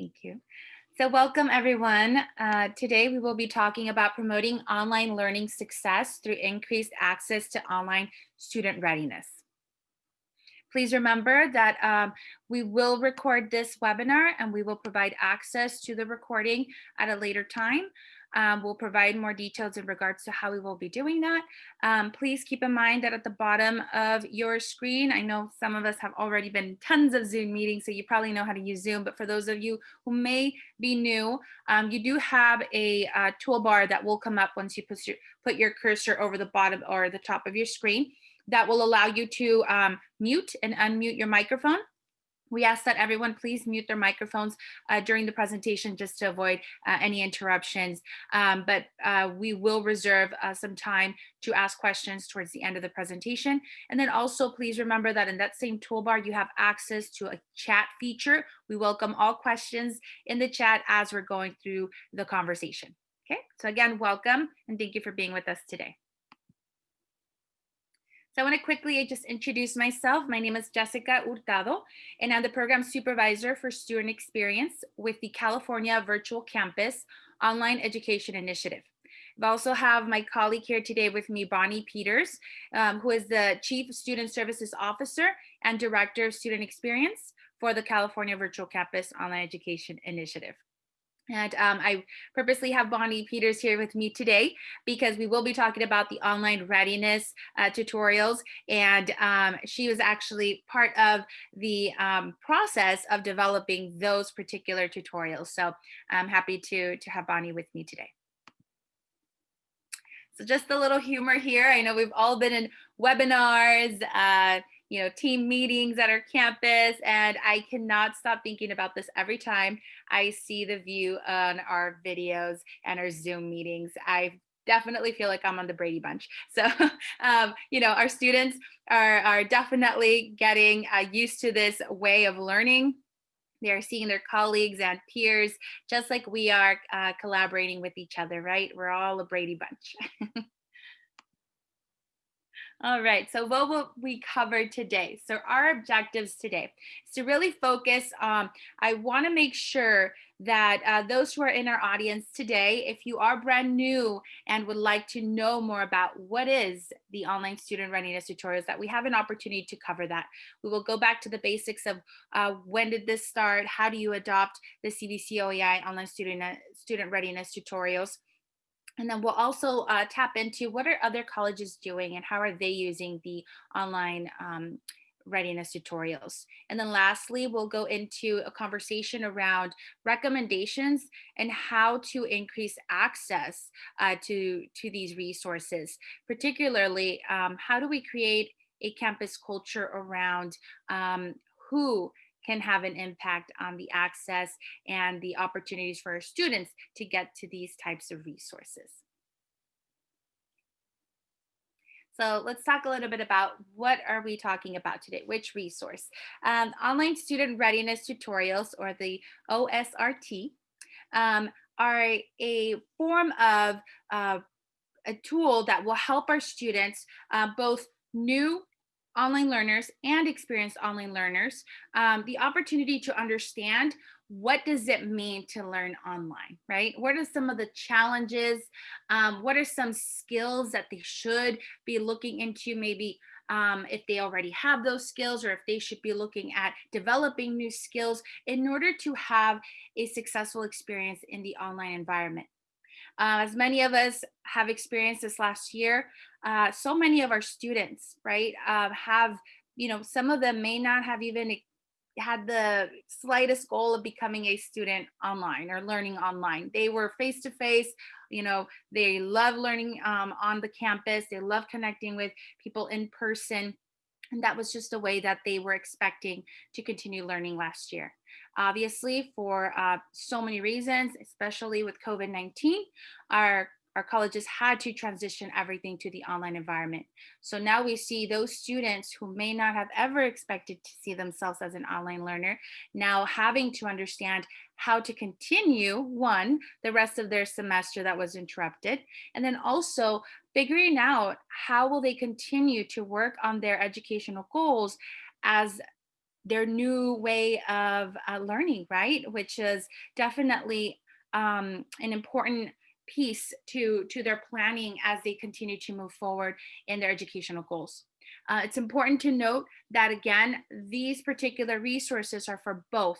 Thank you. So welcome everyone. Uh, today we will be talking about promoting online learning success through increased access to online student readiness. Please remember that um, we will record this webinar and we will provide access to the recording at a later time. Um, we'll provide more details in regards to how we will be doing that. Um, please keep in mind that at the bottom of your screen, I know some of us have already been tons of Zoom meetings, so you probably know how to use Zoom, but for those of you who may be new, um, you do have a uh, toolbar that will come up once you put your, put your cursor over the bottom or the top of your screen that will allow you to um, mute and unmute your microphone. We ask that everyone please mute their microphones uh, during the presentation just to avoid uh, any interruptions. Um, but uh, we will reserve uh, some time to ask questions towards the end of the presentation. And then also please remember that in that same toolbar, you have access to a chat feature. We welcome all questions in the chat as we're going through the conversation. Okay, so again, welcome and thank you for being with us today. I want to quickly just introduce myself. My name is Jessica Hurtado, and I'm the program supervisor for student experience with the California Virtual Campus Online Education Initiative. I also have my colleague here today with me, Bonnie Peters, um, who is the Chief Student Services Officer and Director of Student Experience for the California Virtual Campus Online Education Initiative. And um, I purposely have Bonnie Peters here with me today because we will be talking about the online readiness uh, tutorials. And um, she was actually part of the um, process of developing those particular tutorials. So I'm happy to, to have Bonnie with me today. So just a little humor here. I know we've all been in webinars, uh, you know, team meetings at our campus. And I cannot stop thinking about this every time I see the view on our videos and our Zoom meetings. I definitely feel like I'm on the Brady Bunch. So, um, you know, our students are, are definitely getting uh, used to this way of learning. They're seeing their colleagues and peers, just like we are uh, collaborating with each other, right? We're all a Brady Bunch. All right, so what will we cover today? So our objectives today is to really focus on, I wanna make sure that uh, those who are in our audience today, if you are brand new and would like to know more about what is the online student readiness tutorials, that we have an opportunity to cover that. We will go back to the basics of uh, when did this start? How do you adopt the CVC OEI online student, student readiness tutorials? And then we'll also uh, tap into what are other colleges doing and how are they using the online um, readiness tutorials. And then lastly, we'll go into a conversation around recommendations and how to increase access uh, to, to these resources. Particularly, um, how do we create a campus culture around um, who can have an impact on the access and the opportunities for our students to get to these types of resources. So let's talk a little bit about what are we talking about today, which resource. Um, online student readiness tutorials or the OSRT um, are a form of uh, a tool that will help our students, uh, both new online learners and experienced online learners um, the opportunity to understand what does it mean to learn online, right? What are some of the challenges? Um, what are some skills that they should be looking into maybe um, if they already have those skills or if they should be looking at developing new skills in order to have a successful experience in the online environment. Uh, as many of us have experienced this last year, uh, so many of our students, right, uh, have, you know, some of them may not have even had the slightest goal of becoming a student online or learning online. They were face to face, you know, they love learning um, on the campus. They love connecting with people in person. And that was just a way that they were expecting to continue learning last year. Obviously, for uh, so many reasons, especially with COVID-19, our our colleges had to transition everything to the online environment. So now we see those students who may not have ever expected to see themselves as an online learner, now having to understand how to continue, one, the rest of their semester that was interrupted, and then also figuring out how will they continue to work on their educational goals as their new way of uh, learning, right? Which is definitely um, an important piece to, to their planning as they continue to move forward in their educational goals. Uh, it's important to note that again, these particular resources are for both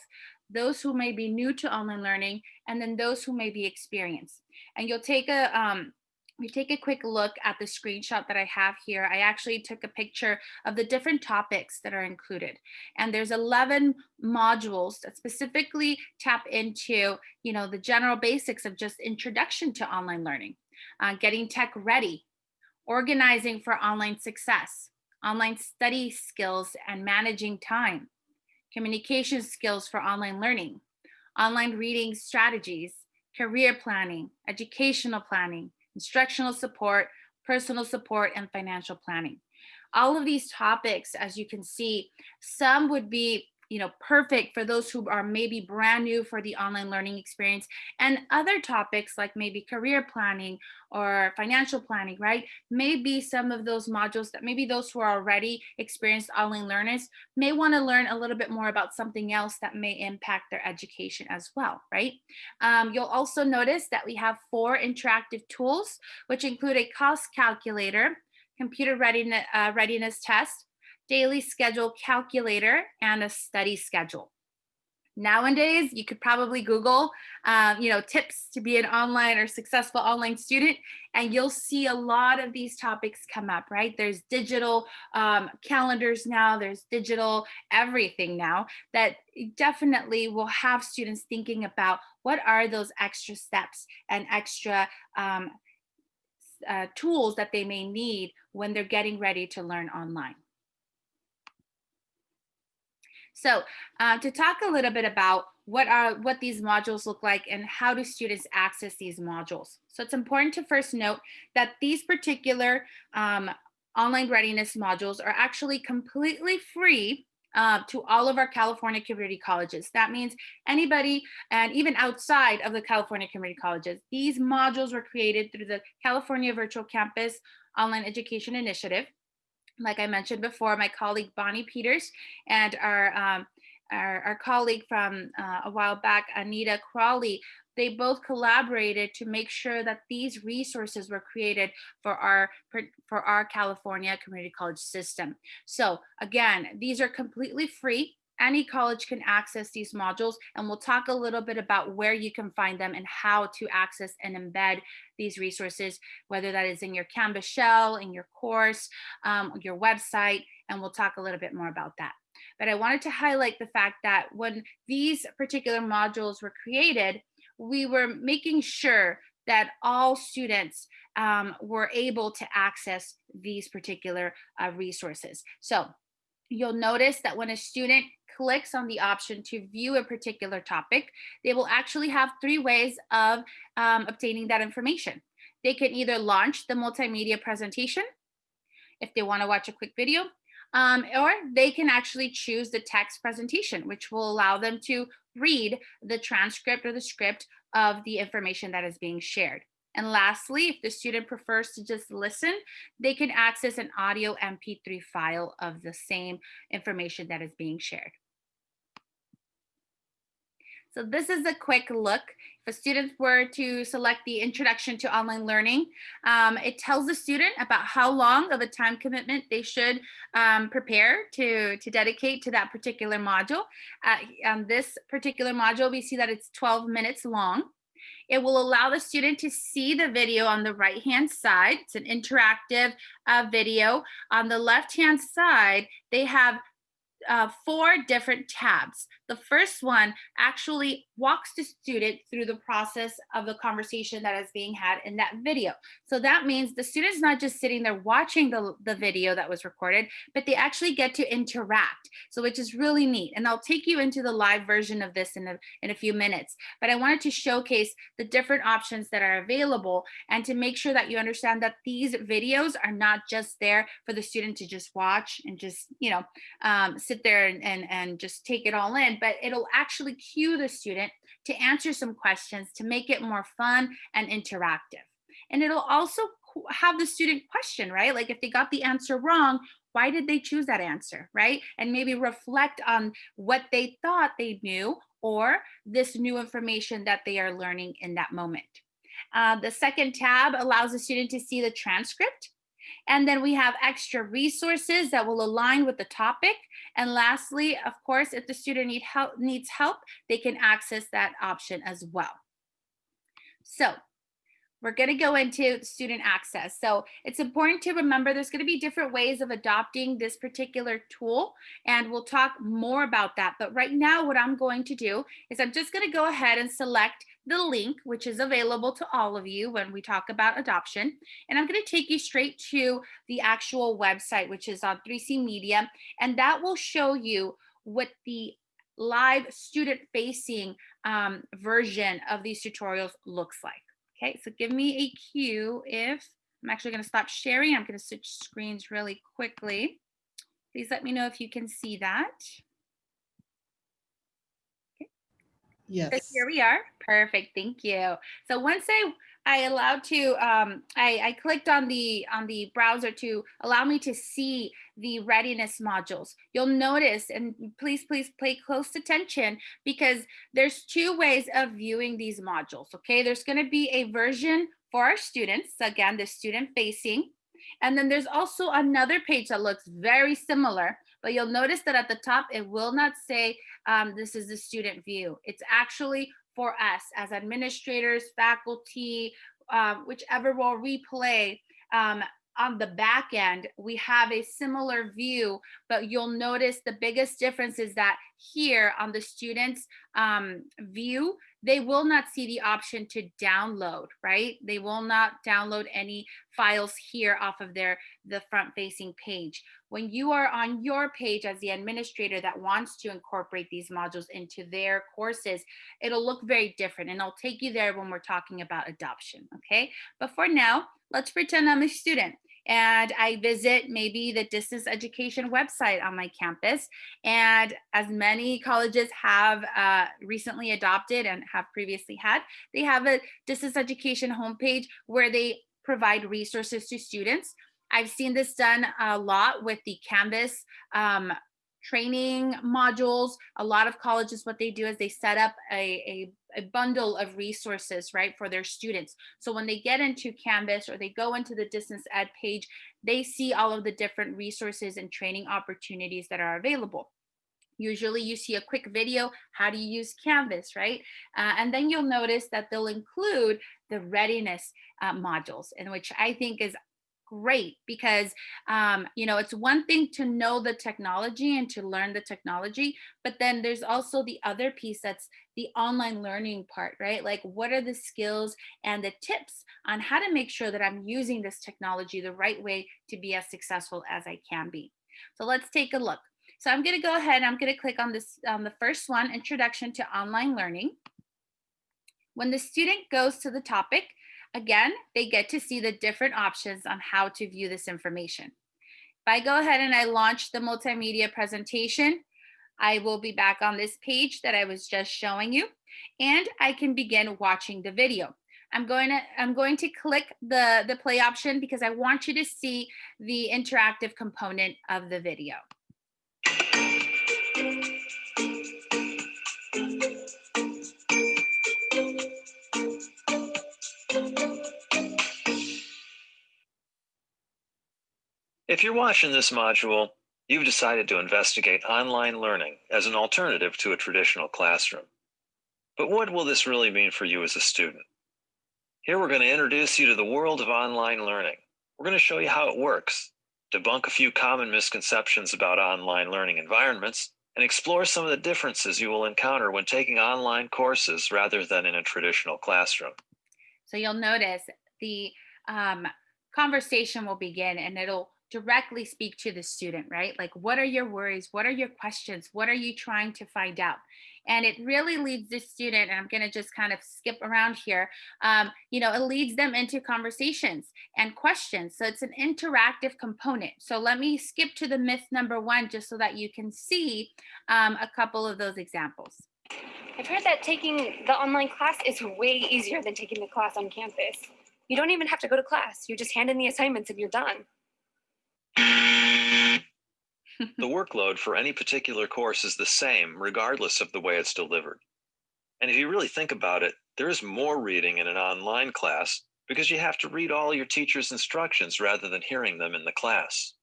those who may be new to online learning and then those who may be experienced. And you'll take a, um, we take a quick look at the screenshot that I have here. I actually took a picture of the different topics that are included. And there's 11 modules that specifically tap into, you know, the general basics of just introduction to online learning, uh, getting tech ready, organizing for online success, online study skills and managing time, communication skills for online learning, online reading strategies, career planning, educational planning, instructional support, personal support, and financial planning. All of these topics, as you can see, some would be you know, perfect for those who are maybe brand new for the online learning experience and other topics like maybe career planning or financial planning, right? Maybe some of those modules that maybe those who are already experienced online learners may want to learn a little bit more about something else that may impact their education as well, right? Um, you'll also notice that we have four interactive tools, which include a cost calculator, computer readiness, uh, readiness test, daily schedule calculator, and a study schedule. Nowadays, you could probably Google, um, you know, tips to be an online or successful online student, and you'll see a lot of these topics come up, right? There's digital um, calendars now, there's digital everything now that definitely will have students thinking about what are those extra steps and extra um, uh, tools that they may need when they're getting ready to learn online. So uh, to talk a little bit about what are what these modules look like and how do students access these modules. So it's important to first note that these particular um, online readiness modules are actually completely free uh, to all of our California community colleges. That means anybody and even outside of the California community colleges. These modules were created through the California Virtual Campus Online Education Initiative like I mentioned before, my colleague Bonnie Peters and our, um, our, our, colleague from uh, a while back, Anita Crawley, they both collaborated to make sure that these resources were created for our for our California community college system. So again, these are completely free any college can access these modules and we'll talk a little bit about where you can find them and how to access and embed these resources, whether that is in your Canvas shell, in your course, um, your website, and we'll talk a little bit more about that. But I wanted to highlight the fact that when these particular modules were created, we were making sure that all students um, were able to access these particular uh, resources. So you'll notice that when a student clicks on the option to view a particular topic, they will actually have three ways of um, obtaining that information. They can either launch the multimedia presentation if they want to watch a quick video, um, or they can actually choose the text presentation, which will allow them to read the transcript or the script of the information that is being shared. And lastly, if the student prefers to just listen, they can access an audio MP3 file of the same information that is being shared. So this is a quick look. If a student were to select the introduction to online learning, um, it tells the student about how long of a time commitment they should um, prepare to, to dedicate to that particular module. Uh, on this particular module, we see that it's 12 minutes long. It will allow the student to see the video on the right hand side. It's an interactive uh, video. On the left hand side, they have uh, four different tabs. The first one actually walks the student through the process of the conversation that is being had in that video. So that means the student's not just sitting there watching the, the video that was recorded, but they actually get to interact. So which is really neat. And I'll take you into the live version of this in a, in a few minutes. But I wanted to showcase the different options that are available and to make sure that you understand that these videos are not just there for the student to just watch and just, you know, um, sit there and, and, and just take it all in, but it'll actually cue the student to answer some questions to make it more fun and interactive. And it'll also have the student question, right? Like if they got the answer wrong, why did they choose that answer, right? And maybe reflect on what they thought they knew or this new information that they are learning in that moment. Uh, the second tab allows the student to see the transcript. And then we have extra resources that will align with the topic. And lastly, of course, if the student need help, needs help, they can access that option as well. So we're going to go into student access. So it's important to remember there's going to be different ways of adopting this particular tool, and we'll talk more about that. But right now, what I'm going to do is I'm just going to go ahead and select the link, which is available to all of you when we talk about adoption. And I'm going to take you straight to the actual website, which is on 3C Media, and that will show you what the live student facing um, version of these tutorials looks like. Okay, so give me a cue if I'm actually going to stop sharing. I'm going to switch screens really quickly. Please let me know if you can see that. Okay. Yes. So here we are. Perfect. Thank you. So once I I allowed to um, I, I clicked on the on the browser to allow me to see the readiness modules. You'll notice, and please, please pay close attention because there's two ways of viewing these modules, okay? There's gonna be a version for our students, again, the student facing, and then there's also another page that looks very similar, but you'll notice that at the top, it will not say um, this is the student view. It's actually for us as administrators, faculty, um, whichever role we play, um, on the back end, we have a similar view, but you'll notice the biggest difference is that here on the student's um, view, they will not see the option to download, right? They will not download any files here off of their the front facing page. When you are on your page as the administrator that wants to incorporate these modules into their courses, it'll look very different and I'll take you there when we're talking about adoption, okay? But for now, let's pretend I'm a student and I visit maybe the distance education website on my campus. And as many colleges have uh, recently adopted and have previously had, they have a distance education homepage where they provide resources to students. I've seen this done a lot with the Canvas um, training modules. A lot of colleges, what they do is they set up a, a, a, bundle of resources, right, for their students. So when they get into Canvas or they go into the distance ed page, they see all of the different resources and training opportunities that are available. Usually you see a quick video, how do you use Canvas, right? Uh, and then you'll notice that they'll include the readiness uh, modules, in which I think is great because um, you know it's one thing to know the technology and to learn the technology but then there's also the other piece that's the online learning part right? Like what are the skills and the tips on how to make sure that i'm using this technology the right way to be as successful as i can be? So let's take a look. So i'm going to go ahead i'm going to click on this on the first one introduction to online learning. When the student goes to the topic Again, they get to see the different options on how to view this information. If I go ahead and I launch the multimedia presentation, I will be back on this page that I was just showing you, and I can begin watching the video. I'm going to I'm going to click the the play option because I want you to see the interactive component of the video. If you're watching this module, you've decided to investigate online learning as an alternative to a traditional classroom. But what will this really mean for you as a student? Here we're going to introduce you to the world of online learning. We're going to show you how it works, debunk a few common misconceptions about online learning environments, and explore some of the differences you will encounter when taking online courses rather than in a traditional classroom. So you'll notice the um, conversation will begin and it'll directly speak to the student, right? Like, what are your worries? What are your questions? What are you trying to find out? And it really leads the student, and I'm going to just kind of skip around here. Um, you know, it leads them into conversations and questions. So it's an interactive component. So let me skip to the myth number one just so that you can see um, a couple of those examples. I've heard that taking the online class is way easier than taking the class on campus. You don't even have to go to class. You just hand in the assignments and you're done. The workload for any particular course is the same regardless of the way it's delivered. And if you really think about it, there is more reading in an online class because you have to read all your teacher's instructions rather than hearing them in the class.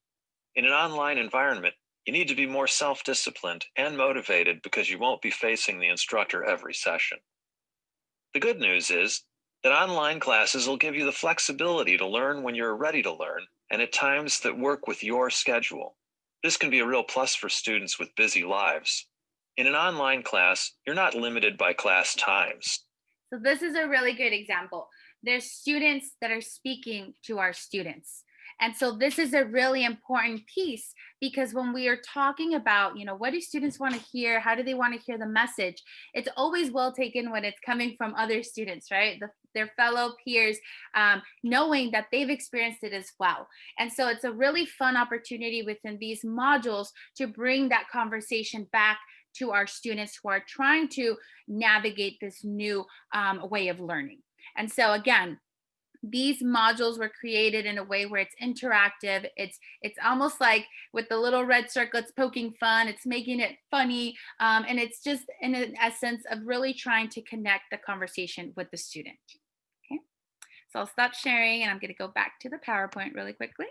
In an online environment, you need to be more self-disciplined and motivated because you won't be facing the instructor every session. The good news is that online classes will give you the flexibility to learn when you're ready to learn and at times that work with your schedule. This can be a real plus for students with busy lives. In an online class, you're not limited by class times. So this is a really good example. There's students that are speaking to our students. And so this is a really important piece because when we are talking about, you know, what do students want to hear? How do they want to hear the message? It's always well taken when it's coming from other students, right? The, their fellow peers, um, knowing that they've experienced it as well. And so it's a really fun opportunity within these modules to bring that conversation back to our students who are trying to navigate this new um, way of learning. And so again, these modules were created in a way where it's interactive. It's it's almost like with the little red circle, it's poking fun, it's making it funny. Um, and it's just in an essence of really trying to connect the conversation with the student. Okay, so I'll stop sharing and I'm gonna go back to the PowerPoint really quickly.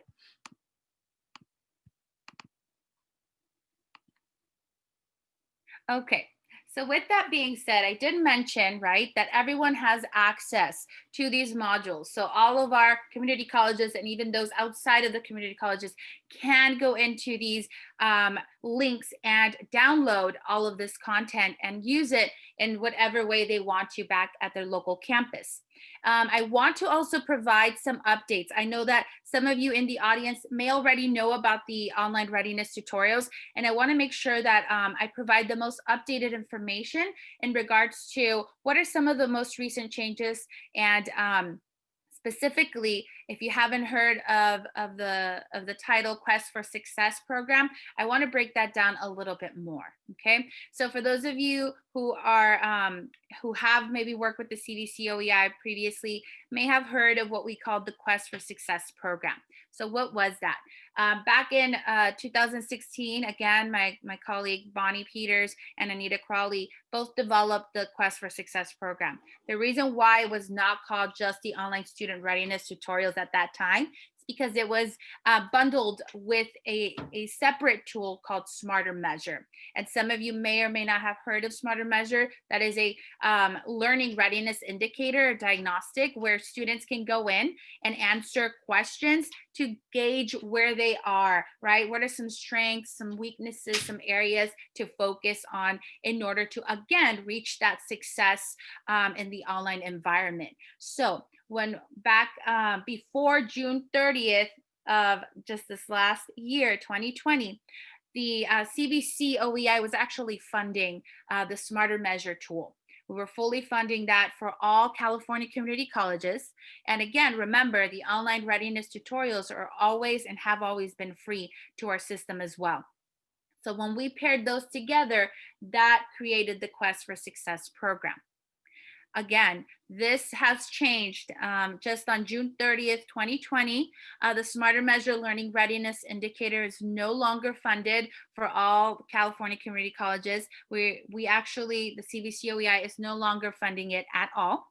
Okay, so with that being said, I did mention, right, that everyone has access to these modules. So all of our community colleges and even those outside of the community colleges can go into these um, links and download all of this content and use it in whatever way they want to back at their local campus. Um, I want to also provide some updates. I know that some of you in the audience may already know about the online readiness tutorials, and I want to make sure that um, I provide the most updated information in regards to what are some of the most recent changes and um, specifically, if you haven't heard of, of, the, of the title Quest for Success program, I want to break that down a little bit more, okay? So for those of you who are, um, who have maybe worked with the CVC OEI previously, may have heard of what we called the Quest for Success program. So what was that? Um, back in uh, 2016, again, my, my colleague Bonnie Peters and Anita Crawley both developed the Quest for Success program. The reason why it was not called just the online student readiness tutorials at that time It's because it was uh, bundled with a, a separate tool called Smarter Measure. And some of you may or may not have heard of Smarter Measure. That is a um, learning readiness indicator, diagnostic, where students can go in and answer questions to gauge where they are, right? What are some strengths, some weaknesses, some areas to focus on in order to, again, reach that success um, in the online environment. So when back uh, before June 30th of just this last year, 2020, the uh, CVC OEI was actually funding uh, the Smarter Measure tool. We were fully funding that for all California community colleges. And again, remember the online readiness tutorials are always and have always been free to our system as well. So when we paired those together, that created the Quest for Success program. Again, this has changed um, just on June 30th, 2020. Uh, the Smarter Measure Learning Readiness Indicator is no longer funded for all California community colleges. We, we actually, the CVCOEI is no longer funding it at all.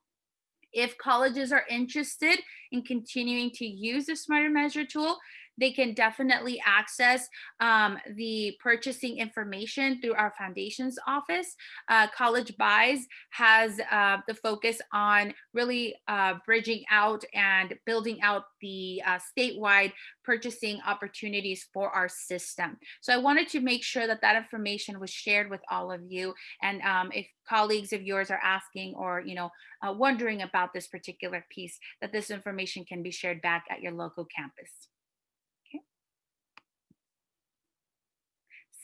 If colleges are interested in continuing to use the Smarter Measure tool, they can definitely access um, the purchasing information through our foundations office. Uh, College Buys has uh, the focus on really uh, bridging out and building out the uh, statewide purchasing opportunities for our system. So I wanted to make sure that that information was shared with all of you. And um, if colleagues of yours are asking or you know uh, wondering about this particular piece, that this information can be shared back at your local campus.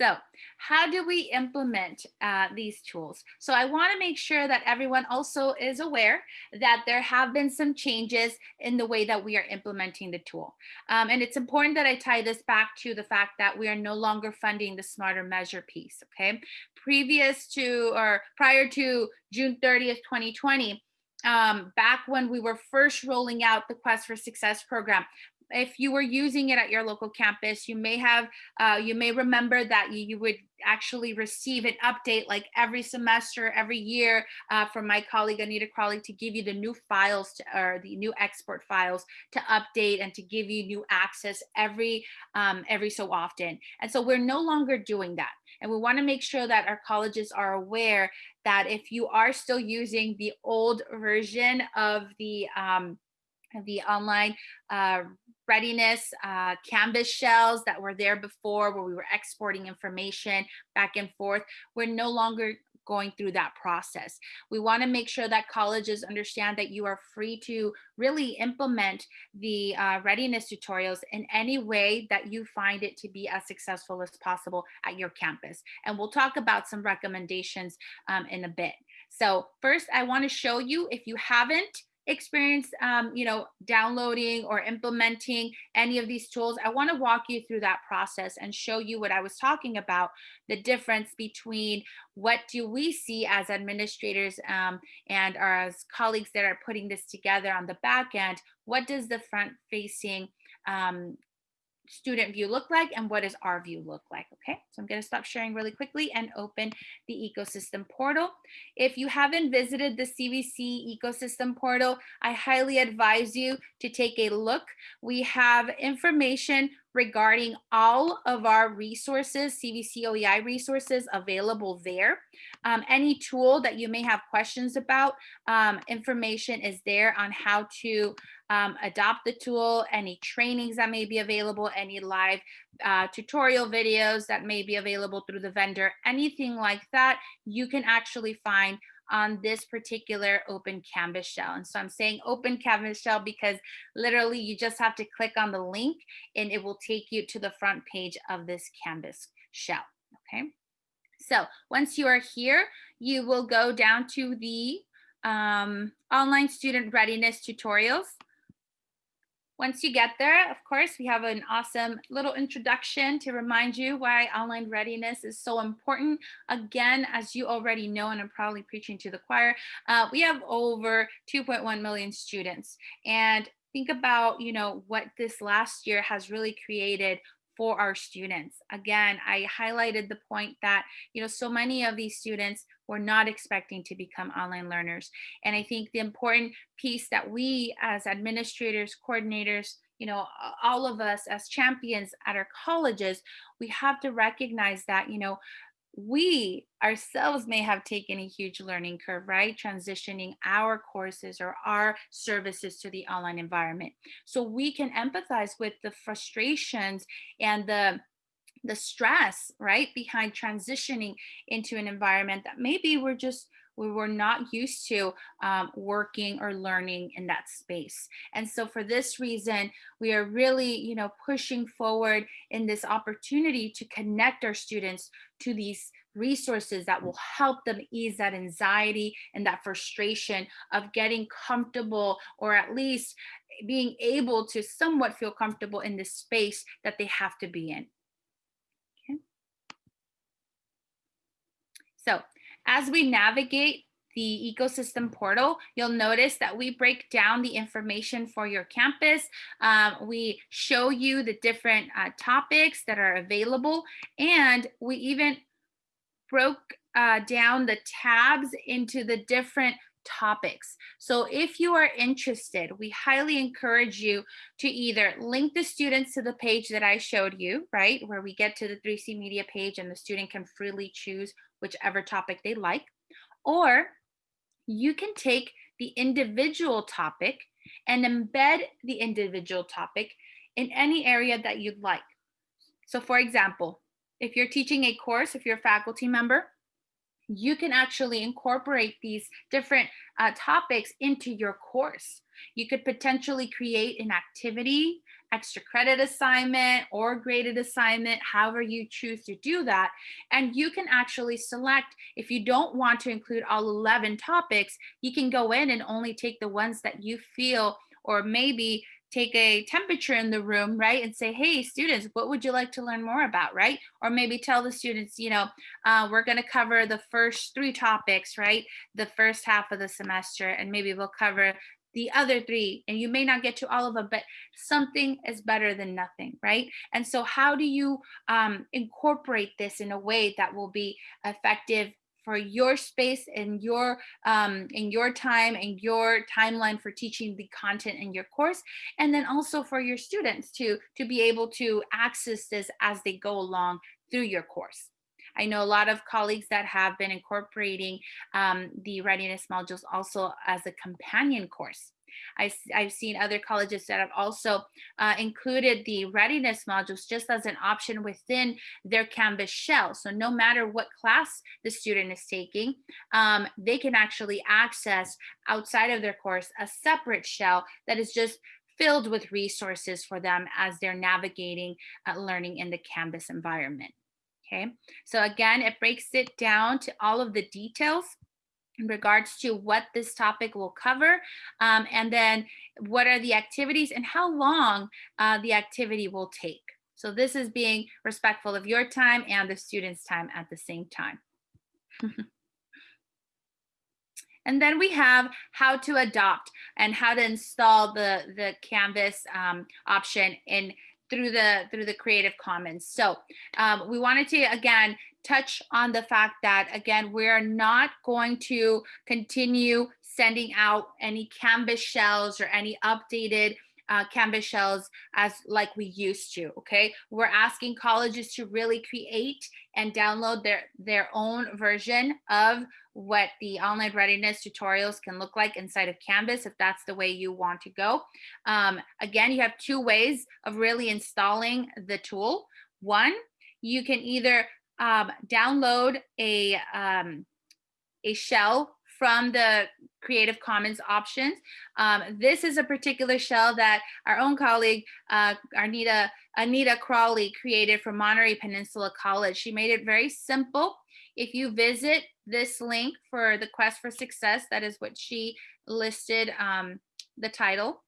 So how do we implement uh, these tools? So I wanna make sure that everyone also is aware that there have been some changes in the way that we are implementing the tool. Um, and it's important that I tie this back to the fact that we are no longer funding the smarter measure piece, okay? Previous to or prior to June 30th, 2020, um, back when we were first rolling out the Quest for Success program, if you were using it at your local campus, you may have, uh, you may remember that you, you would actually receive an update like every semester, every year uh, from my colleague Anita Crawley to give you the new files to, or the new export files to update and to give you new access every um, every so often. And so we're no longer doing that. And we want to make sure that our colleges are aware that if you are still using the old version of the um, the online uh, readiness, uh, Canvas shells that were there before where we were exporting information back and forth. We're no longer going through that process. We want to make sure that colleges understand that you are free to really implement the uh, readiness tutorials in any way that you find it to be as successful as possible at your campus. And we'll talk about some recommendations um, in a bit. So first, I want to show you, if you haven't experience, um, you know, downloading or implementing any of these tools, I want to walk you through that process and show you what I was talking about, the difference between what do we see as administrators um, and as colleagues that are putting this together on the back end, what does the front facing um, student view look like and what does our view look like okay? So i'm going to stop sharing really quickly and open the ecosystem portal. If you haven't visited the cvc ecosystem portal i highly advise you to take a look. We have information regarding all of our resources, CVC OEI resources available there. Um, any tool that you may have questions about, um, information is there on how to um, adopt the tool, any trainings that may be available, any live uh, tutorial videos that may be available through the vendor, anything like that, you can actually find on this particular open canvas shell. And so I'm saying open canvas shell because literally you just have to click on the link and it will take you to the front page of this canvas shell, okay? So once you are here, you will go down to the um, online student readiness tutorials. Once you get there, of course, we have an awesome little introduction to remind you why online readiness is so important. Again, as you already know, and I'm probably preaching to the choir, uh, we have over 2.1 million students. And think about, you know, what this last year has really created for our students. Again, I highlighted the point that, you know, so many of these students were not expecting to become online learners. And I think the important piece that we as administrators, coordinators, you know, all of us as champions at our colleges, we have to recognize that, you know, we ourselves may have taken a huge learning curve, right? Transitioning our courses or our services to the online environment. So we can empathize with the frustrations and the the stress, right, behind transitioning into an environment that maybe we're just we were not used to um, working or learning in that space. And so for this reason, we are really, you know, pushing forward in this opportunity to connect our students to these resources that will help them ease that anxiety and that frustration of getting comfortable or at least being able to somewhat feel comfortable in the space that they have to be in. Okay. So as we navigate the ecosystem portal, you'll notice that we break down the information for your campus. Um, we show you the different uh, topics that are available, and we even broke uh, down the tabs into the different topics. So if you are interested, we highly encourage you to either link the students to the page that I showed you, right? Where we get to the 3C media page and the student can freely choose whichever topic they like. Or you can take the individual topic and embed the individual topic in any area that you'd like. So for example, if you're teaching a course, if you're a faculty member, you can actually incorporate these different uh, topics into your course. You could potentially create an activity, extra credit assignment or graded assignment, however you choose to do that. And you can actually select, if you don't want to include all 11 topics, you can go in and only take the ones that you feel or maybe take a temperature in the room, right? And say, hey, students, what would you like to learn more about, right? Or maybe tell the students, you know, uh, we're going to cover the first three topics, right? The first half of the semester, and maybe we'll cover the other three and you may not get to all of them but something is better than nothing right and so how do you um, incorporate this in a way that will be effective for your space and your um, in your time and your timeline for teaching the content in your course and then also for your students to to be able to access this as they go along through your course I know a lot of colleagues that have been incorporating um, the readiness modules also as a companion course. I've, I've seen other colleges that have also uh, included the readiness modules just as an option within their Canvas shell. So no matter what class the student is taking, um, they can actually access outside of their course a separate shell that is just filled with resources for them as they're navigating uh, learning in the Canvas environment. Okay, so again, it breaks it down to all of the details in regards to what this topic will cover, um, and then what are the activities and how long uh, the activity will take. So this is being respectful of your time and the student's time at the same time. and then we have how to adopt and how to install the, the Canvas um, option in through the through the Creative Commons. So um, we wanted to again touch on the fact that again we're not going to continue sending out any Canvas shells or any updated uh, Canvas shells as like we used to, okay? We're asking colleges to really create and download their, their own version of what the online readiness tutorials can look like inside of Canvas if that's the way you want to go. Um, again, you have two ways of really installing the tool. One, you can either um, download a, um, a shell from the Creative Commons options. Um, this is a particular shell that our own colleague, uh, Anita, Anita Crawley created for Monterey Peninsula College. She made it very simple. If you visit this link for the Quest for Success, that is what she listed um, the title,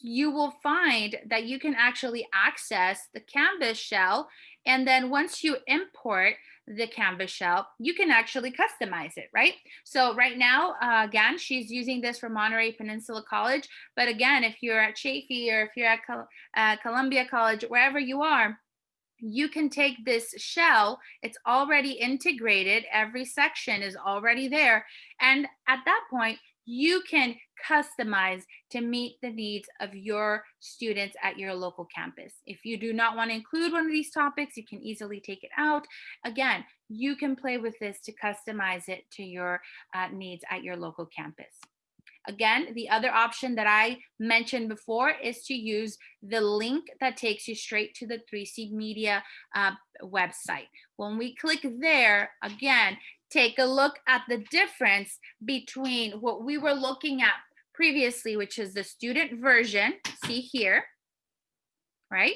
you will find that you can actually access the Canvas shell. And then once you import the Canvas shell, you can actually customize it, right? So right now, uh, again, she's using this for Monterey Peninsula College. But again, if you're at Chaffey or if you're at Col uh, Columbia College, wherever you are, you can take this shell, it's already integrated, every section is already there. And at that point, you can customize to meet the needs of your students at your local campus. If you do not want to include one of these topics, you can easily take it out. Again, you can play with this to customize it to your uh, needs at your local campus. Again, the other option that I mentioned before is to use the link that takes you straight to the 3C Media uh, website. When we click there, again, take a look at the difference between what we were looking at previously, which is the student version, see here, right?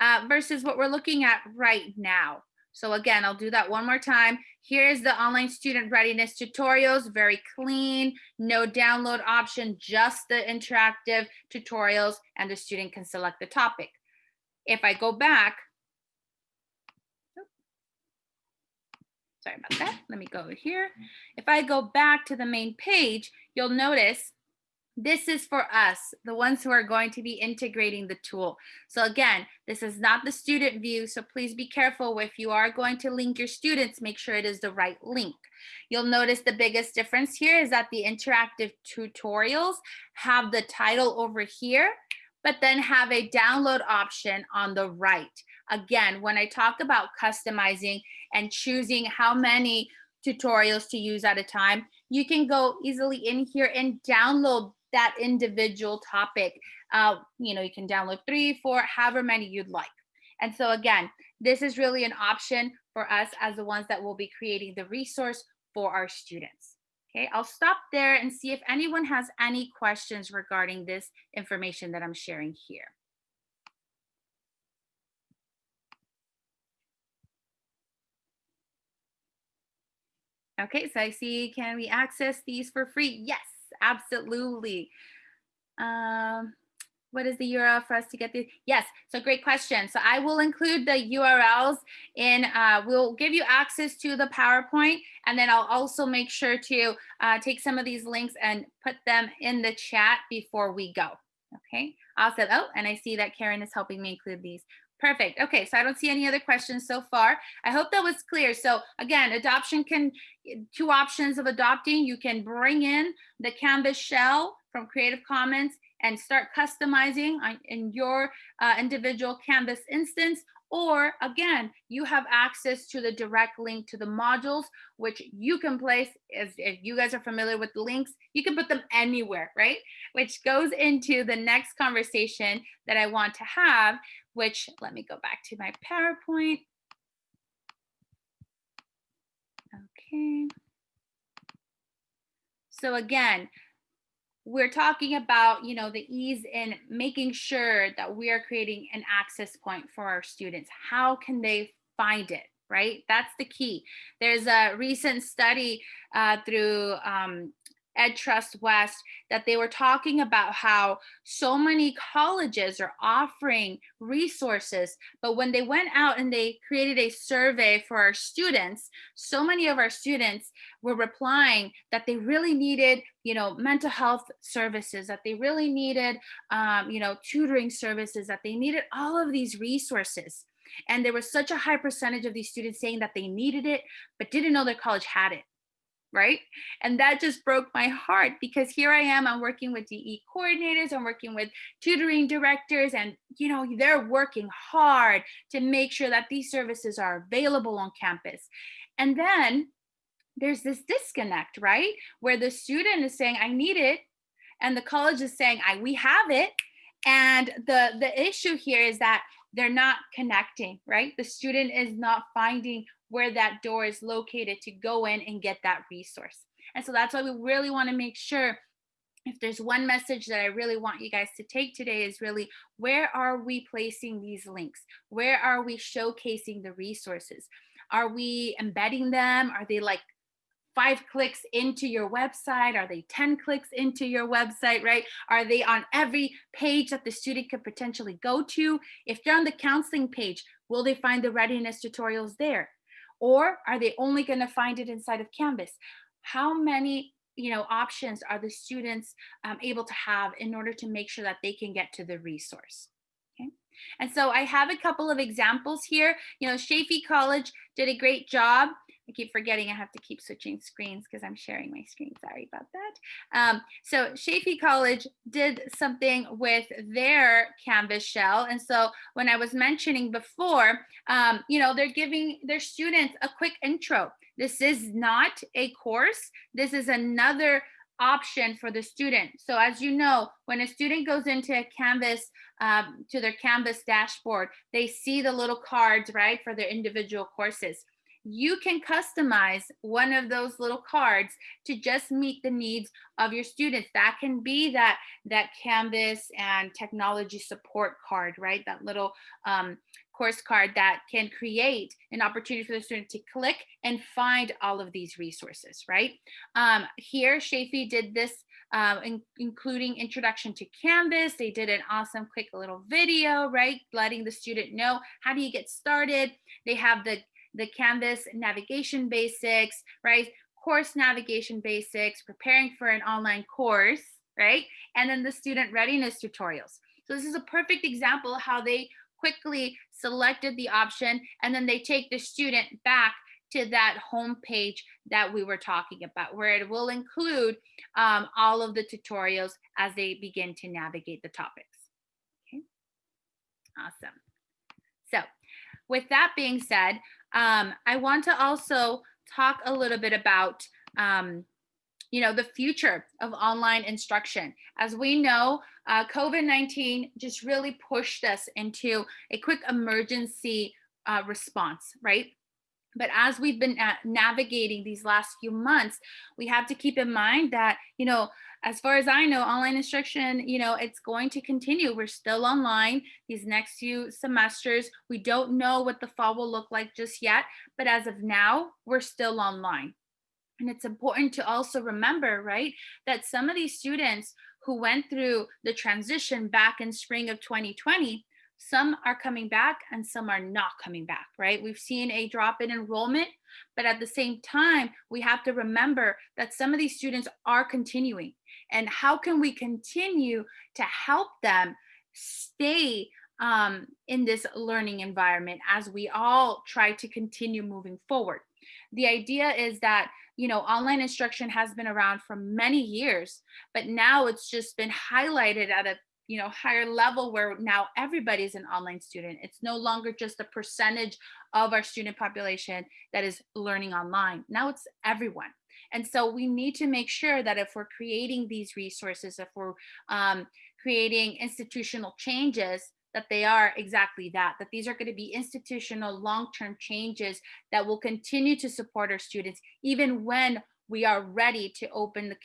Uh, versus what we're looking at right now. So again, I'll do that one more time. Here's the online student readiness tutorials, very clean, no download option, just the interactive tutorials and the student can select the topic. If I go back, sorry about that. Let me go over here. If I go back to the main page, you'll notice this is for us, the ones who are going to be integrating the tool. So again, this is not the student view, so please be careful if you are going to link your students, make sure it is the right link. You'll notice the biggest difference here is that the interactive tutorials have the title over here, but then have a download option on the right. Again, when I talk about customizing and choosing how many tutorials to use at a time, you can go easily in here and download that individual topic. Uh, you know, you can download three, four, however many you'd like. And so again, this is really an option for us as the ones that will be creating the resource for our students. Okay, I'll stop there and see if anyone has any questions regarding this information that I'm sharing here. Okay, so I see, can we access these for free? Yes, absolutely. Um, what is the URL for us to get the, yes, so great question. So I will include the URLs in, uh, we'll give you access to the PowerPoint and then I'll also make sure to uh, take some of these links and put them in the chat before we go. Okay, awesome. Oh, and I see that Karen is helping me include these. Perfect. Okay, so I don't see any other questions so far. I hope that was clear. So again, adoption can, two options of adopting. You can bring in the Canvas shell from Creative Commons and start customizing in your uh, individual Canvas instance. Or again, you have access to the direct link to the modules, which you can place, as if you guys are familiar with the links, you can put them anywhere, right? Which goes into the next conversation that I want to have, which let me go back to my PowerPoint. Okay. So again, we're talking about, you know, the ease in making sure that we are creating an access point for our students. How can they find it? Right? That's the key. There's a recent study uh, through um, EdTrust West that they were talking about how so many colleges are offering resources, but when they went out and they created a survey for our students, so many of our students were replying that they really needed, you know, mental health services, that they really needed, um, you know, tutoring services, that they needed all of these resources. And there was such a high percentage of these students saying that they needed it, but didn't know their college had it right? And that just broke my heart because here I am, I'm working with DE coordinators, I'm working with tutoring directors, and you know, they're working hard to make sure that these services are available on campus. And then there's this disconnect, right? Where the student is saying, I need it, and the college is saying, I we have it. And the, the issue here is that they're not connecting, right? The student is not finding where that door is located to go in and get that resource. And so that's why we really want to make sure if there's one message that I really want you guys to take today is really where are we placing these links? Where are we showcasing the resources? Are we embedding them? Are they like five clicks into your website? Are they 10 clicks into your website, right? Are they on every page that the student could potentially go to? If they're on the counseling page, will they find the readiness tutorials there? Or are they only gonna find it inside of Canvas? How many you know, options are the students um, able to have in order to make sure that they can get to the resource? Okay. And so I have a couple of examples here. You know, Chaffey College did a great job I keep forgetting I have to keep switching screens because I'm sharing my screen. Sorry about that. Um, so Chaffey College did something with their Canvas shell. And so when I was mentioning before, um, you know, they're giving their students a quick intro. This is not a course. This is another option for the student. So as you know, when a student goes into a Canvas, um, to their Canvas dashboard, they see the little cards, right, for their individual courses you can customize one of those little cards to just meet the needs of your students. That can be that, that Canvas and technology support card, right? That little um, course card that can create an opportunity for the student to click and find all of these resources, right? Um, here, Chaffey did this um, in, including introduction to Canvas. They did an awesome quick little video, right? Letting the student know how do you get started. They have the the Canvas navigation basics, right? Course navigation basics, preparing for an online course, right? And then the student readiness tutorials. So this is a perfect example how they quickly selected the option and then they take the student back to that home page that we were talking about, where it will include um, all of the tutorials as they begin to navigate the topics. Okay, awesome. So with that being said, um, I want to also talk a little bit about um, you know, the future of online instruction. As we know, uh, COVID-19 just really pushed us into a quick emergency uh, response, right? But as we've been navigating these last few months, we have to keep in mind that, you know, as far as I know, online instruction, you know, it's going to continue. We're still online these next few semesters. We don't know what the fall will look like just yet, but as of now, we're still online. And it's important to also remember, right, that some of these students who went through the transition back in spring of 2020, some are coming back and some are not coming back, right? We've seen a drop in enrollment, but at the same time, we have to remember that some of these students are continuing. And how can we continue to help them stay um, in this learning environment as we all try to continue moving forward? The idea is that you know, online instruction has been around for many years, but now it's just been highlighted at a you know higher level where now everybody's an online student. It's no longer just a percentage of our student population that is learning online. Now it's everyone. And so we need to make sure that if we're creating these resources if we're um, creating institutional changes that they are exactly that, that these are going to be institutional long-term changes that will continue to support our students, even when we are ready to open the,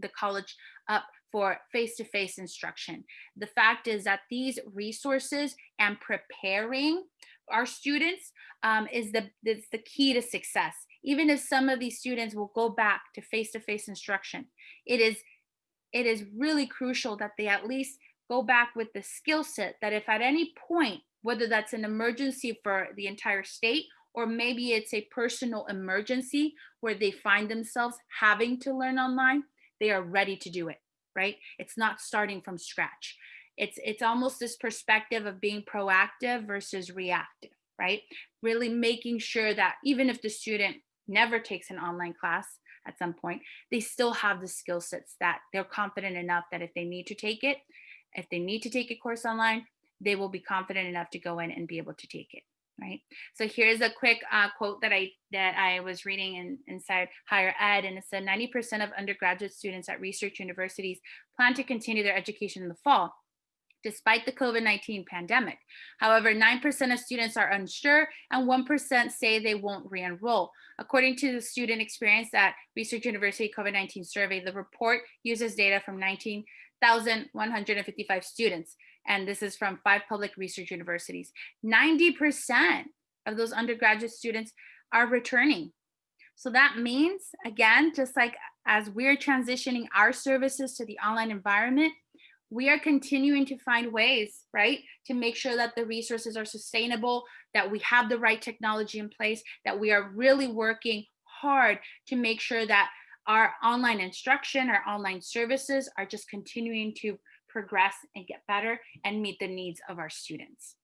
the college up for face-to-face -face instruction. The fact is that these resources and preparing our students um, is the, the key to success. Even if some of these students will go back to face-to-face -face instruction, it is, it is really crucial that they at least go back with the skill set that if at any point, whether that's an emergency for the entire state, or maybe it's a personal emergency where they find themselves having to learn online, they are ready to do it, right? It's not starting from scratch. It's, it's almost this perspective of being proactive versus reactive, right? Really making sure that even if the student never takes an online class at some point, they still have the skill sets that they're confident enough that if they need to take it, if they need to take a course online, they will be confident enough to go in and be able to take it right? So here's a quick uh, quote that I that I was reading in, inside higher ed, and it said 90% of undergraduate students at research universities plan to continue their education in the fall, despite the COVID-19 pandemic. However, 9% of students are unsure and 1% say they won't re-enroll. According to the student experience at Research University COVID-19 survey, the report uses data from 19 1,155 students. And this is from five public research universities. 90% of those undergraduate students are returning. So that means, again, just like as we're transitioning our services to the online environment, we are continuing to find ways, right, to make sure that the resources are sustainable, that we have the right technology in place, that we are really working hard to make sure that our online instruction, our online services are just continuing to progress and get better and meet the needs of our students.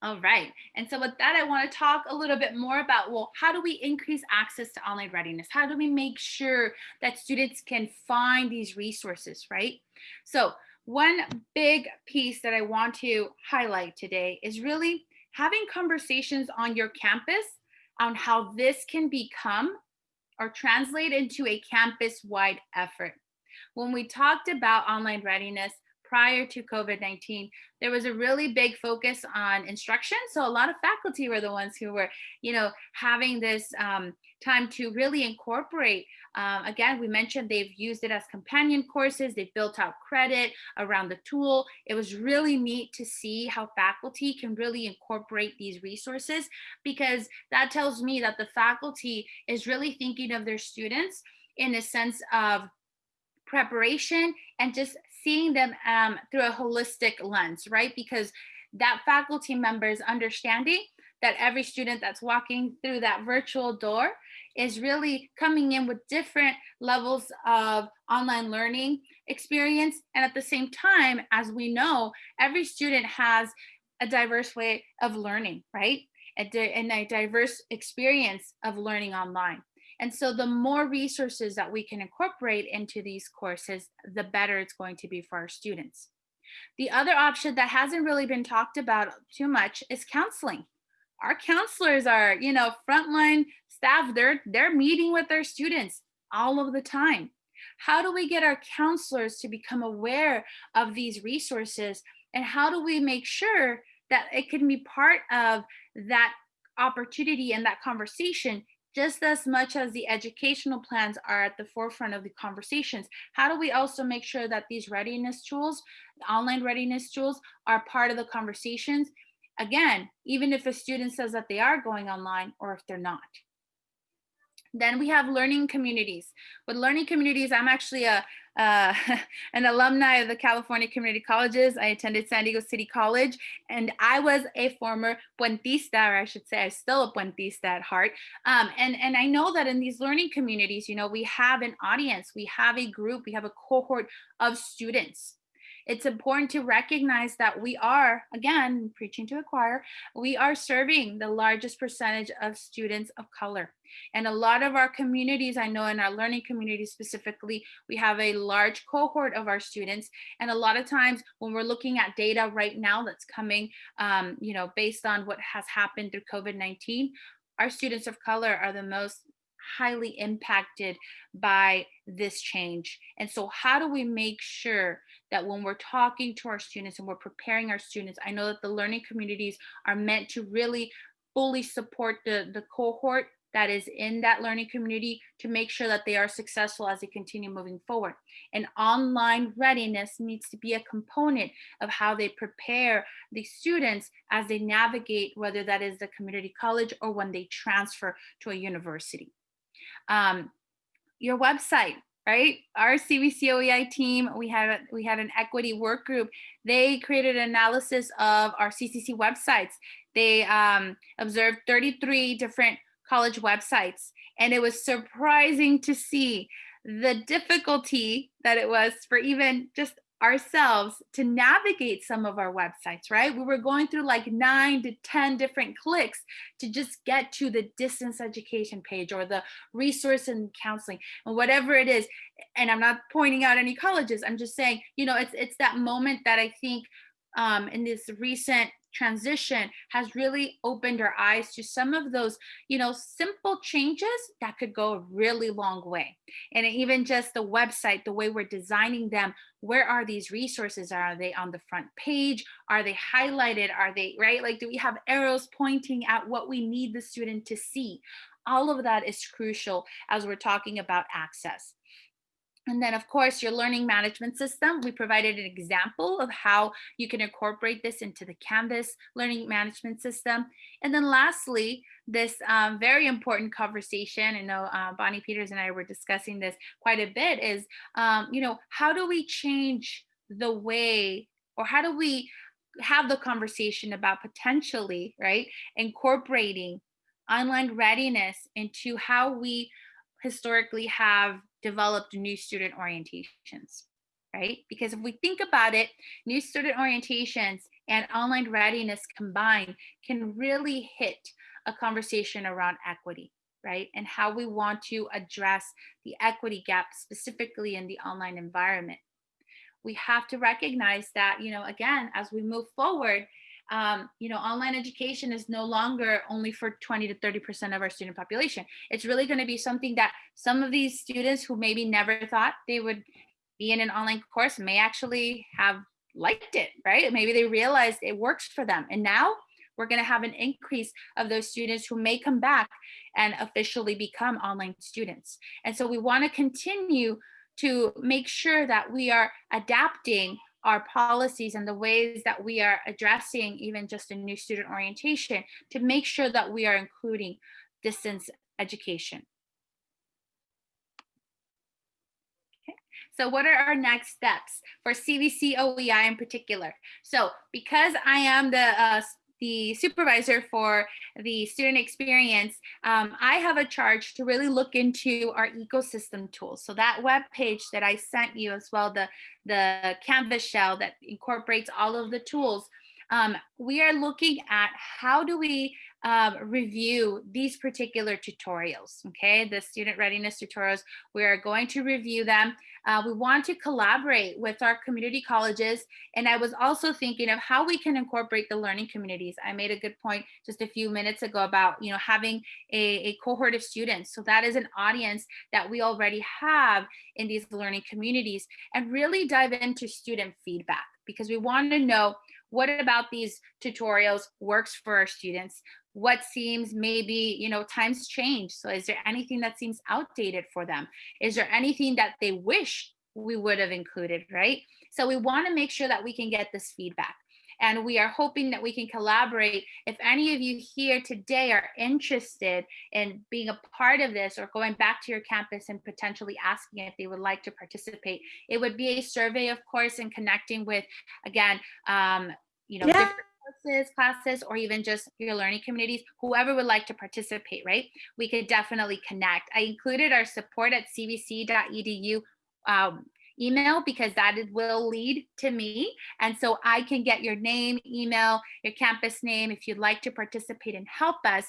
All right, and so with that, I wanna talk a little bit more about, well, how do we increase access to online readiness? How do we make sure that students can find these resources, right? So one big piece that I want to highlight today is really having conversations on your campus on how this can become or translate into a campus-wide effort. When we talked about online readiness, prior to COVID-19, there was a really big focus on instruction. So a lot of faculty were the ones who were, you know, having this um, time to really incorporate. Um, again, we mentioned they've used it as companion courses. They've built out credit around the tool. It was really neat to see how faculty can really incorporate these resources because that tells me that the faculty is really thinking of their students in a sense of preparation and just seeing them um, through a holistic lens, right? Because that faculty member is understanding that every student that's walking through that virtual door is really coming in with different levels of online learning experience. And at the same time, as we know, every student has a diverse way of learning, right? And a diverse experience of learning online. And so the more resources that we can incorporate into these courses, the better it's going to be for our students. The other option that hasn't really been talked about too much is counseling. Our counselors are, you know, frontline staff, they're, they're meeting with their students all of the time. How do we get our counselors to become aware of these resources? And how do we make sure that it can be part of that opportunity and that conversation just as much as the educational plans are at the forefront of the conversations, how do we also make sure that these readiness tools, online readiness tools are part of the conversations? Again, even if a student says that they are going online or if they're not, Then we have learning communities. With learning communities, I'm actually a uh, an alumni of the California Community Colleges. I attended San Diego City College, and I was a former Puentista, or I should say, I'm still a Puentista at heart. Um, and, and I know that in these learning communities, you know, we have an audience, we have a group, we have a cohort of students it's important to recognize that we are, again, preaching to a choir, we are serving the largest percentage of students of color. And a lot of our communities, I know in our learning community specifically, we have a large cohort of our students. And a lot of times when we're looking at data right now that's coming, um, you know, based on what has happened through COVID-19, our students of color are the most highly impacted by this change. And so how do we make sure that when we're talking to our students and we're preparing our students, I know that the learning communities are meant to really fully support the, the cohort that is in that learning community to make sure that they are successful as they continue moving forward. And online readiness needs to be a component of how they prepare the students as they navigate, whether that is the community college or when they transfer to a university. Um, your website, right? Our CVCOEI team, we had we had an equity work group. They created an analysis of our CCC websites. They um, observed 33 different college websites, and it was surprising to see the difficulty that it was for even just ourselves to navigate some of our websites, right? We were going through like nine to 10 different clicks to just get to the distance education page or the resource and counseling and whatever it is. And I'm not pointing out any colleges. I'm just saying, you know, it's, it's that moment that I think um, in this recent transition has really opened our eyes to some of those, you know, simple changes that could go a really long way. And even just the website, the way we're designing them, where are these resources? Are they on the front page? Are they highlighted? Are they, right? Like, do we have arrows pointing at what we need the student to see? All of that is crucial as we're talking about access. And then of course, your learning management system, we provided an example of how you can incorporate this into the Canvas learning management system. And then lastly, this um, very important conversation, I know uh, Bonnie Peters and I were discussing this quite a bit is, um, you know, how do we change the way or how do we have the conversation about potentially, right, incorporating online readiness into how we historically have developed new student orientations, right? Because if we think about it, new student orientations and online readiness combined can really hit a conversation around equity, right? And how we want to address the equity gap specifically in the online environment. We have to recognize that, you know, again, as we move forward, um, you know, online education is no longer only for 20 to 30% of our student population. It's really going to be something that some of these students who maybe never thought they would be in an online course may actually have liked it, right? Maybe they realized it works for them. And now we're going to have an increase of those students who may come back and officially become online students. And so we want to continue to make sure that we are adapting our policies and the ways that we are addressing even just a new student orientation to make sure that we are including distance education. Okay. So what are our next steps for CVC OEI in particular? So because I am the uh, the supervisor for the student experience, um, I have a charge to really look into our ecosystem tools. So that web page that I sent you as well, the, the Canvas shell that incorporates all of the tools, um, we are looking at how do we um, review these particular tutorials, okay? The student readiness tutorials, we are going to review them. Uh, we want to collaborate with our community colleges. And I was also thinking of how we can incorporate the learning communities. I made a good point just a few minutes ago about, you know, having a, a cohort of students. So that is an audience that we already have in these learning communities and really dive into student feedback because we want to know what about these tutorials works for our students? What seems maybe, you know, times change. So is there anything that seems outdated for them? Is there anything that they wish we would have included, right? So we wanna make sure that we can get this feedback. And we are hoping that we can collaborate. If any of you here today are interested in being a part of this or going back to your campus and potentially asking if they would like to participate, it would be a survey, of course, and connecting with, again, um, you know, Yeah. different courses, classes, or even just your learning communities, whoever would like to participate, right? We could definitely connect. I included our support at cvc.edu um, email because that will lead to me. And so I can get your name, email, your campus name if you'd like to participate and help us.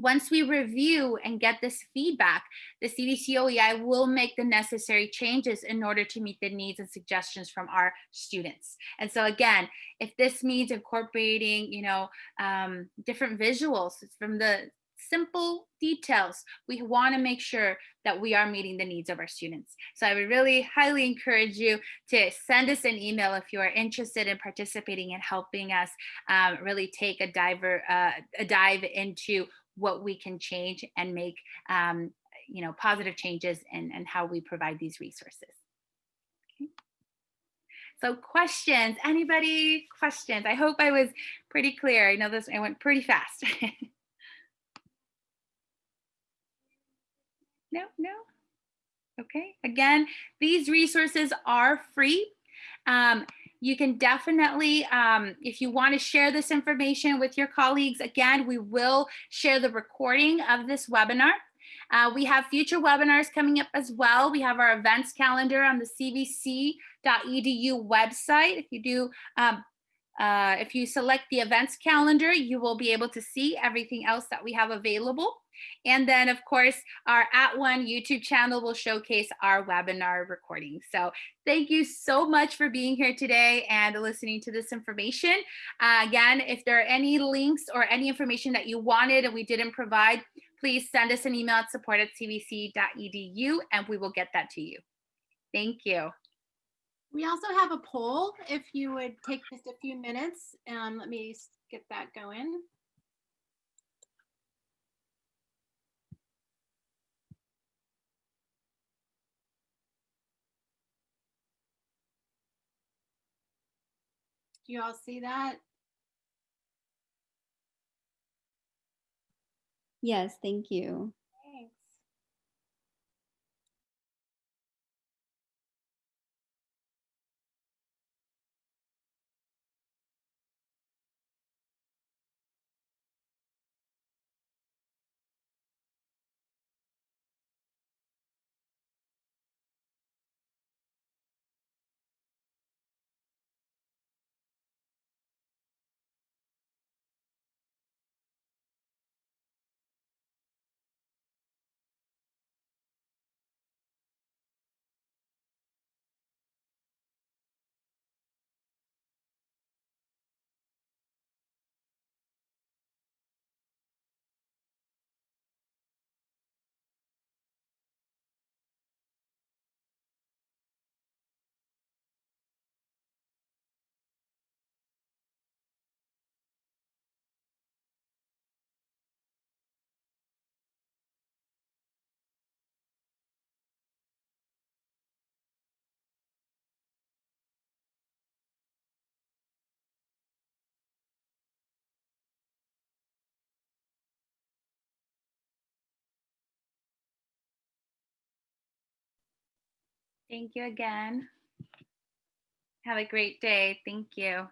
Once we review and get this feedback, the CVC OEI will make the necessary changes in order to meet the needs and suggestions from our students. And so again, if this means incorporating, you know, um, different visuals from the simple details, we want to make sure that we are meeting the needs of our students. So I would really highly encourage you to send us an email if you are interested in participating and helping us um, really take a diver uh, a dive into what we can change and make um, you know positive changes and and how we provide these resources. Okay. So questions, anybody questions? I hope I was pretty clear. I know this, I went pretty fast. no, no. Okay, again, these resources are free. Um, you can definitely, um, if you want to share this information with your colleagues, again, we will share the recording of this webinar. Uh, we have future webinars coming up as well. We have our events calendar on the cvc.edu website. If you do, um, uh, if you select the events calendar, you will be able to see everything else that we have available. And then, of course, our At One YouTube channel will showcase our webinar recording. So thank you so much for being here today and listening to this information. Uh, again, if there are any links or any information that you wanted and we didn't provide, please send us an email at support at cvc.edu and we will get that to you. Thank you. We also have a poll. If you would take just a few minutes, um, let me get that going. Do you all see that? Yes, thank you. Thank you again. Have a great day. Thank you.